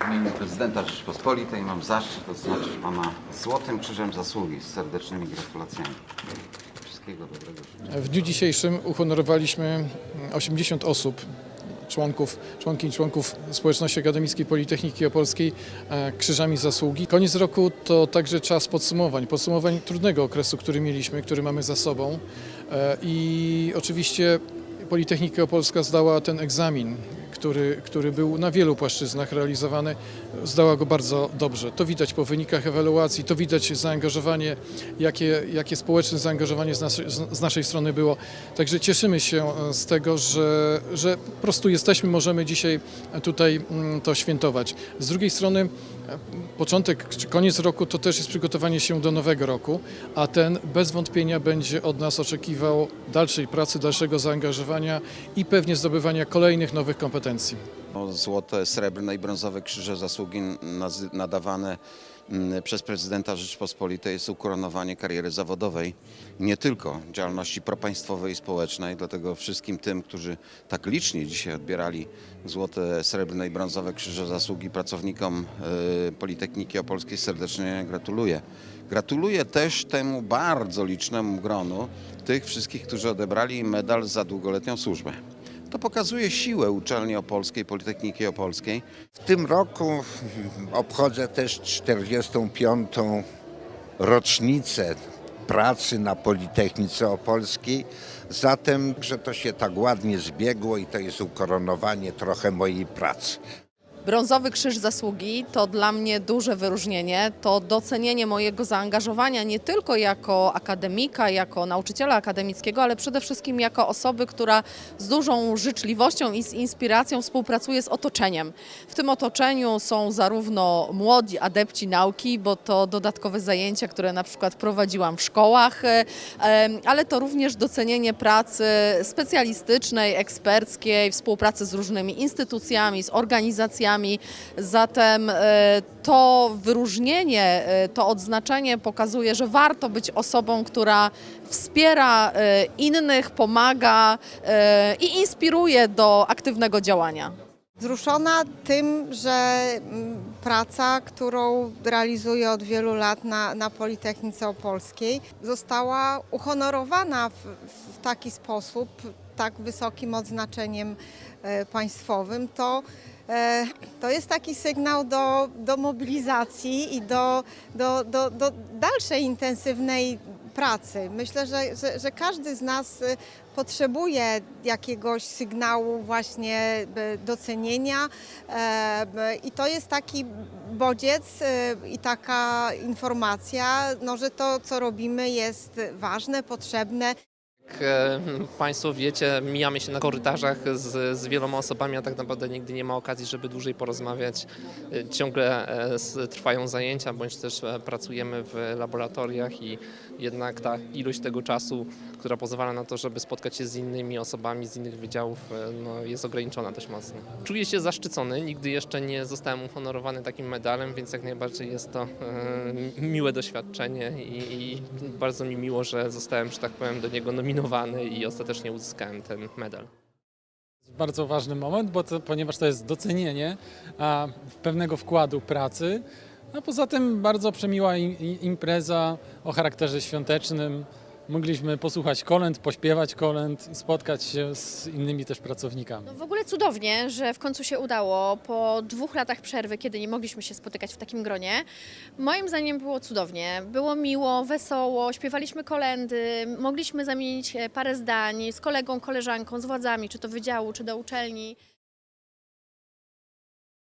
W imieniu prezydenta Rzeczypospolitej mam zaszczyt odznaczyć Pana Złotym Krzyżem Zasługi z serdecznymi gratulacjami. Wszystkiego dobrego. W dniu dzisiejszym uhonorowaliśmy 80 osób, członków, członki i członków Społeczności Akademickiej Politechniki Opolskiej e, Krzyżami Zasługi. Koniec roku to także czas podsumowań, podsumowań trudnego okresu, który mieliśmy, który mamy za sobą E, i oczywiście Politechnika Opolska zdała ten egzamin, który, który był na wielu płaszczyznach realizowany, zdała go bardzo dobrze. To widać po wynikach ewaluacji, to widać zaangażowanie, jakie, jakie społeczne zaangażowanie z naszej, z naszej strony było. Także cieszymy się e, z tego, że, że po prostu jesteśmy, możemy dzisiaj tutaj mm, to świętować. Z drugiej strony początek czy koniec roku to też jest przygotowanie się do nowego roku, a ten bez wątpienia będzie od nas oczekiwał dalszej pracy, dalszego zaangażowania i pewnie zdobywania kolejnych nowych kompetencji. O Złote, srebrne i brązowe krzyże zasługi nadawane przez prezydenta Rzeczypospolitej jest ukoronowanie kariery zawodowej, nie tylko działalności propaństwowej i społecznej. Dlatego wszystkim tym, którzy tak licznie dzisiaj odbierali złote, srebrne i brązowe krzyże zasługi pracownikom y, Politechniki Opolskiej serdecznie gratuluję. Gratuluję też temu bardzo licznemu gronu tych wszystkich, którzy odebrali medal za długoletnią służbę. To pokazuje siłę uczelni opolskiej, Politechniki Opolskiej. W tym roku obchodzę też 45. rocznicę pracy na Politechnice Opolskiej. Zatem, że to się tak ładnie zbiegło i to jest ukoronowanie trochę mojej pracy. Brązowy Krzyż Zasługi to dla mnie duże wyróżnienie, to docenienie mojego zaangażowania nie tylko jako akademika, jako nauczyciela akademickiego, ale przede wszystkim jako osoby, która z dużą życzliwością i z inspiracją współpracuje z otoczeniem. W tym otoczeniu są zarówno młodzi adepci nauki, bo to dodatkowe zajęcia, które na przykład prowadziłam w szkołach, e, ale to również docenienie pracy specjalistycznej, eksperckiej, współpracy z różnymi instytucjami, z organizacjami. Zatem e, to wyróżnienie, e, to odznaczenie pokazuje, że warto być osobą, która wspiera e, innych, pomaga i inspiruje do aktywnego działania. Wzruszona tym, że mm, praca, którą realizuję od wielu lat na, na Politechnice Opolskiej, została uhonorowana w, w taki sposób, tak wysokim odznaczeniem e, państwowym, to, e, to jest taki sygnał do, do mobilizacji i do, do, do, do dalszej intensywnej pracy. Myślę, że, że, że każdy z nas y, potrzebuje jakiegoś sygnału właśnie y, docenienia b- i to jest taki bodziec y, i taka informacja, no, że to, co robimy jest ważne, potrzebne. Jak e, Państwo wiecie, mijamy się na korytarzach z, z wieloma osobami, a tak naprawdę nigdy nie ma okazji, żeby dłużej porozmawiać. E, Ciągle e, trwają zajęcia, bądź też pracujemy w laboratoriach i jednak ta ilość tego czasu, która pozwala na to, żeby spotkać się z innymi osobami z innych wydziałów, no, jest ograniczona dość mocno. Czuję się zaszczycony, nigdy jeszcze nie zostałem uhonorowany takim medalem, więc jak najbardziej jest to miłe doświadczenie i, i bardzo mi miło, że zostałem, że tak powiem, do niego nominowany i ostatecznie uzyskałem ten medal. bardzo ważny moment, bo to, ponieważ to jest docenienie a, pewnego wkładu pracy. A poza tym bardzo przemiła im, im- impreza o charakterze świątecznym. Mogliśmy posłuchać kolęd, pośpiewać kolęd i spotkać się z innymi też pracownikami. No w ogóle cudownie, że w końcu się udało po dwóch latach przerwy, kiedy nie mogliśmy się spotykać w takim gronie. Moim zdaniem było cudownie. Było miło, wesoło, śpiewaliśmy kolendy, mogliśmy zamienić e, parę zdań z kolegą, koleżanką, z władzami, czy to wydziału, czy do uczelni.